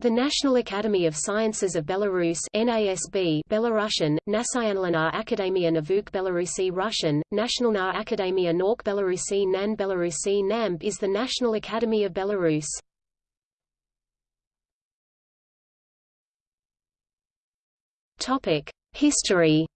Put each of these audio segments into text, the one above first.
The National Academy of Sciences of Belarus NASB Belarusian, Nacionalna Akademia Nauk Belarusi Russian, Nationalna Akademia Nauk Belarusi Nan Belarusi NANB is the National Academy of Belarus. History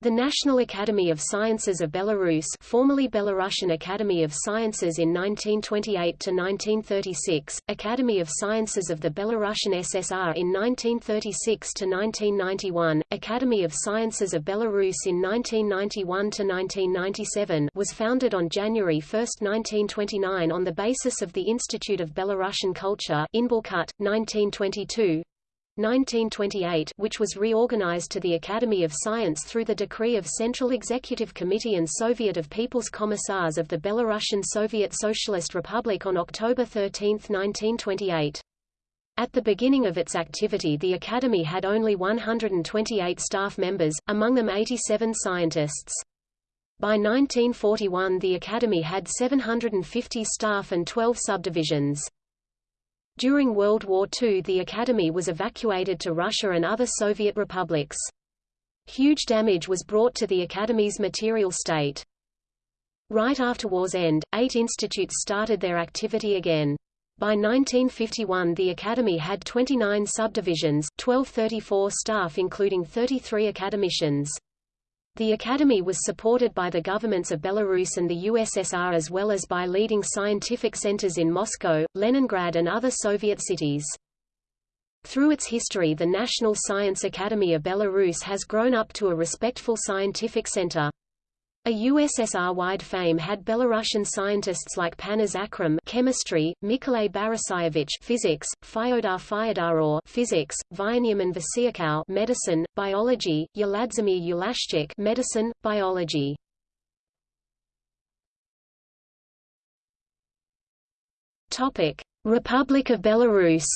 The National Academy of Sciences of Belarus formerly Belarusian Academy of Sciences in 1928–1936, Academy of Sciences of the Belarusian SSR in 1936–1991, Academy of Sciences of Belarus in 1991–1997 was founded on January 1, 1929 on the basis of the Institute of Belarusian Culture in Inbelkult, 1922, 1928 which was reorganized to the Academy of Science through the decree of Central Executive Committee and Soviet of People's Commissars of the Belarusian Soviet Socialist Republic on October 13, 1928. At the beginning of its activity the Academy had only 128 staff members, among them 87 scientists. By 1941 the Academy had 750 staff and 12 subdivisions. During World War II the Academy was evacuated to Russia and other Soviet republics. Huge damage was brought to the Academy's material state. Right after war's end, eight institutes started their activity again. By 1951 the Academy had 29 subdivisions, 1234 staff including 33 academicians. The Academy was supported by the governments of Belarus and the USSR as well as by leading scientific centers in Moscow, Leningrad and other Soviet cities. Through its history the National Science Academy of Belarus has grown up to a respectful scientific center. A USSR-wide fame had Belarusian scientists like Panas Akram chemistry, Mikolay Borisayevich physics, Fyodor Fyodorov physics, Vyachemin Vasyakov medicine, biology, Yuladzimir Ulashchik medicine, biology. Topic: Republic of Belarus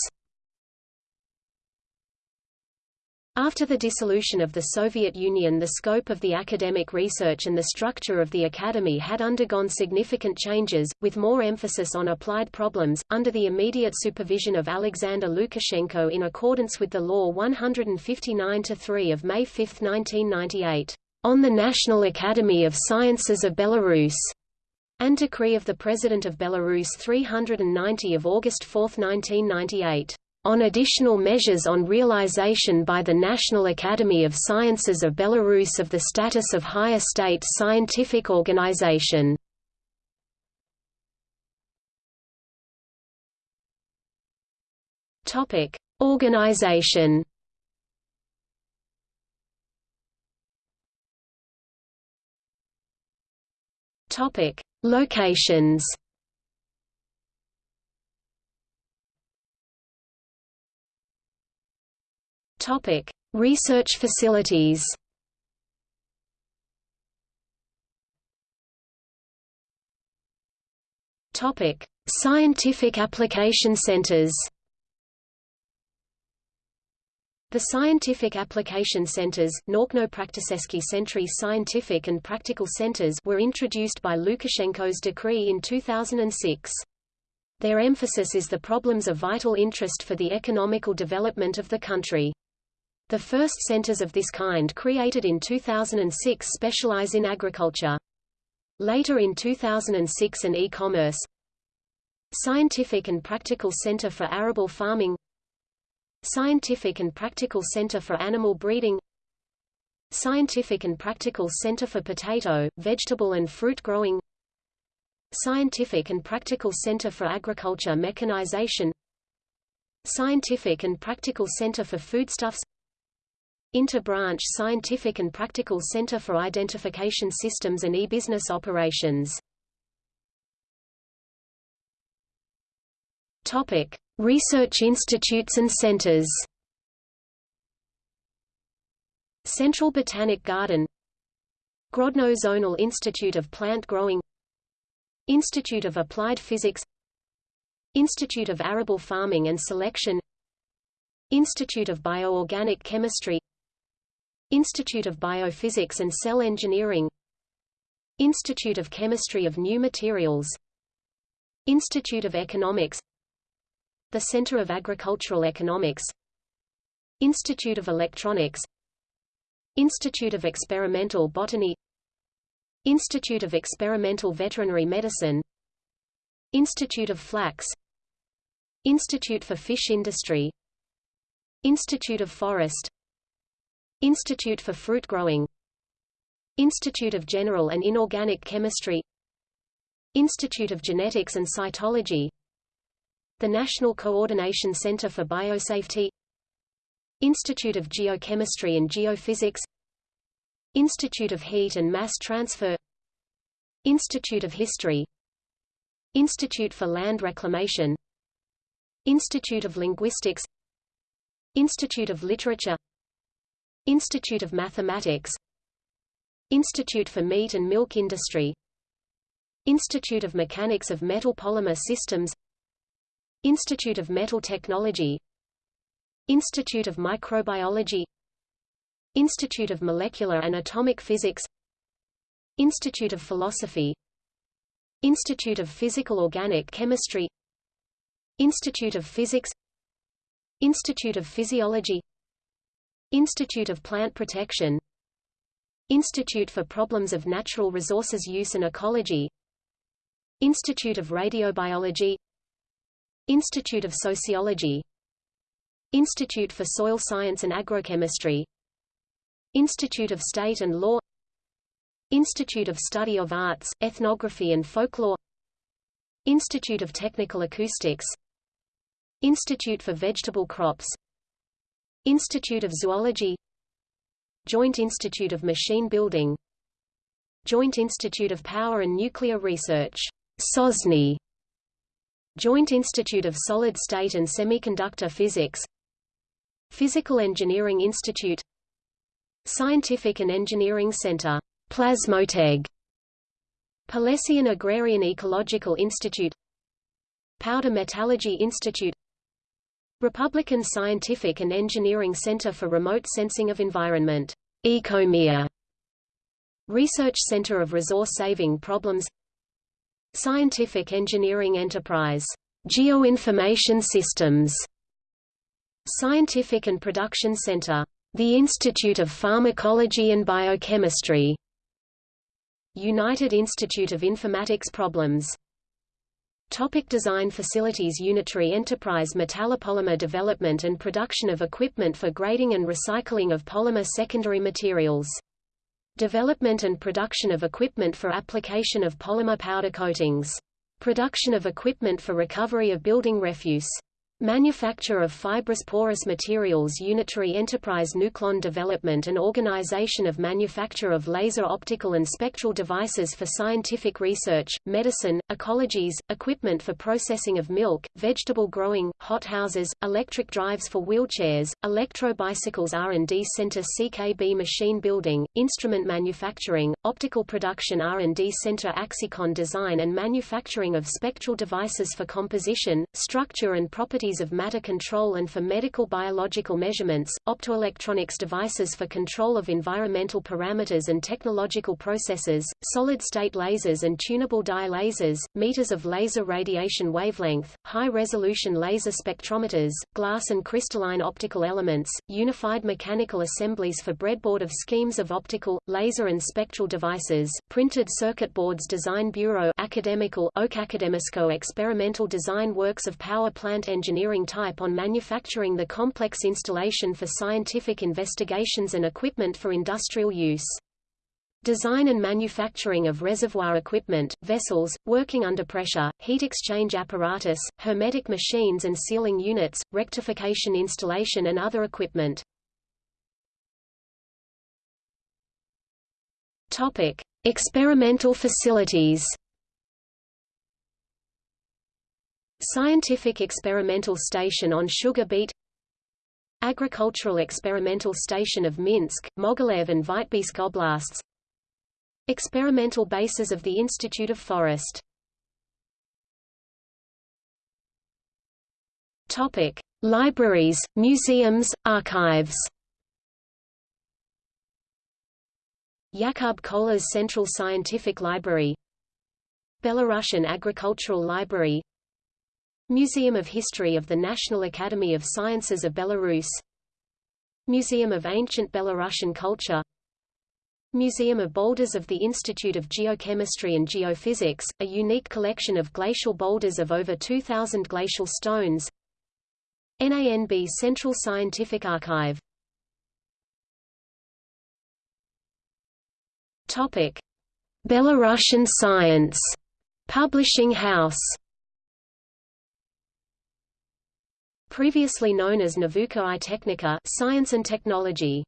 After the dissolution of the Soviet Union the scope of the academic research and the structure of the academy had undergone significant changes, with more emphasis on applied problems, under the immediate supervision of Alexander Lukashenko in accordance with the Law 159-3 of May 5, 1998, on the National Academy of Sciences of Belarus, and Decree of the President of Belarus 390 of August 4, 1998 on additional measures on realization by the National Academy of Sciences of Belarus of the status of higher state scientific organization. Topic: Organization. Topic: Locations. Topic: Research facilities. Topic: Scientific application centers. The Scientific Application Centers, Naukno-Prakticeski Centri Scientific and Practical Centers were introduced by Lukashenko's decree in 2006. Their emphasis is the problems of vital interest for the economical development of the country. The first centers of this kind created in 2006 specialize in agriculture. Later in 2006 an e-commerce Scientific and Practical Center for Arable Farming Scientific and Practical Center for Animal Breeding Scientific and Practical Center for Potato, Vegetable and Fruit Growing Scientific and Practical Center for Agriculture Mechanization Scientific and Practical Center for Foodstuffs Inter-branch Scientific and Practical Center for Identification Systems and E-Business Operations. Topic: Research institutes and centers. Central Botanic Garden. Grodno Zonal Institute of Plant Growing. Institute of Applied Physics. Institute of Arable Farming and Selection. Institute of Bioorganic Chemistry Institute of Biophysics and Cell Engineering Institute of Chemistry of New Materials Institute of Economics The Center of Agricultural Economics Institute of Electronics Institute of Experimental Botany Institute of Experimental Veterinary Medicine Institute of Flax Institute for Fish Industry Institute of Forest Institute for Fruit Growing. Institute of General and Inorganic Chemistry. Institute of Genetics and Cytology. The National Coordination Center for Biosafety. Institute of Geochemistry and Geophysics. Institute of Heat and Mass Transfer. Institute of History. Institute for Land Reclamation. Institute of Linguistics. Institute of Literature Institute of Mathematics. Institute for Meat and Milk Industry. Institute of Mechanics of Metal Polymer Systems. Institute of Metal Technology. Institute of Microbiology. Institute of Molecular and Atomic Physics. Institute of Philosophy. Institute of Physical Organic Chemistry. Institute of Physics. Institute of Physiology Institute of Plant Protection. Institute for Problems of Natural Resources Use and Ecology. Institute of Radiobiology. Institute of Sociology. Institute for Soil Science and Agrochemistry. Institute of State and Law. Institute of Study of Arts, Ethnography and Folklore. Institute of Technical Acoustics. Institute for Vegetable Crops Institute of Zoology Joint Institute of Machine Building Joint Institute of Power and Nuclear Research Sosny Joint Institute of Solid State and Semiconductor Physics Physical Engineering Institute Scientific and Engineering Center, Plasmoteg, Polesian Agrarian Ecological Institute Powder Metallurgy Institute Republican Scientific and Engineering Center for Remote Sensing of Environment ECOMER, Research Center of Resource Saving Problems Scientific Engineering Enterprise Geoinformation Systems Scientific and Production Center the Institute of Pharmacology and Biochemistry United Institute of Informatics Problems Topic design facilities Unitary Enterprise Metallopolymer development and production of equipment for grading and recycling of polymer secondary materials. Development and production of equipment for application of polymer powder coatings. Production of equipment for recovery of building refuse. Manufacture of fibrous porous materials Unitary Enterprise Nuclon Development and Organization of Manufacture of Laser Optical and Spectral Devices for Scientific Research, Medicine, Ecologies, Equipment for Processing of Milk, Vegetable Growing, Hothouses, Electric Drives for Wheelchairs, Electro-Bicycles R&D Center CKB Machine Building, Instrument Manufacturing, Optical Production R&D Center Axicon Design and Manufacturing of Spectral Devices for Composition, Structure and Properties of matter control and for medical biological measurements, optoelectronics devices for control of environmental parameters and technological processes, solid-state lasers and tunable dye lasers, meters of laser radiation wavelength, high-resolution laser spectrometers, glass and crystalline optical elements, unified mechanical assemblies for breadboard of schemes of optical, laser and spectral devices, printed circuit boards Design Bureau Academical Academico experimental design works of power plant engineering engineering type on manufacturing the complex installation for scientific investigations and equipment for industrial use. Design and manufacturing of reservoir equipment, vessels, working under pressure, heat exchange apparatus, hermetic machines and sealing units, rectification installation and other equipment. Topic: Experimental facilities. Scientific Experimental Station on Sugar Beet Agricultural Experimental Station of Minsk, Mogilev and Vitebsk Oblasts Experimental bases of the Institute of Forest. Topic: Libraries, museums, archives. Yakub Kolas's Central Scientific Library. Belarusian Agricultural Library Museum of History of the National Academy of Sciences of Belarus. Museum of Ancient Belarusian Culture. Museum of Boulders of the Institute of Geochemistry and Geophysics, a unique collection of glacial boulders of over 2,000 glacial stones. NANB Central Scientific Archive. Topic. Belarusian Science. Publishing House Previously known as Navuka i Technika Science and Technology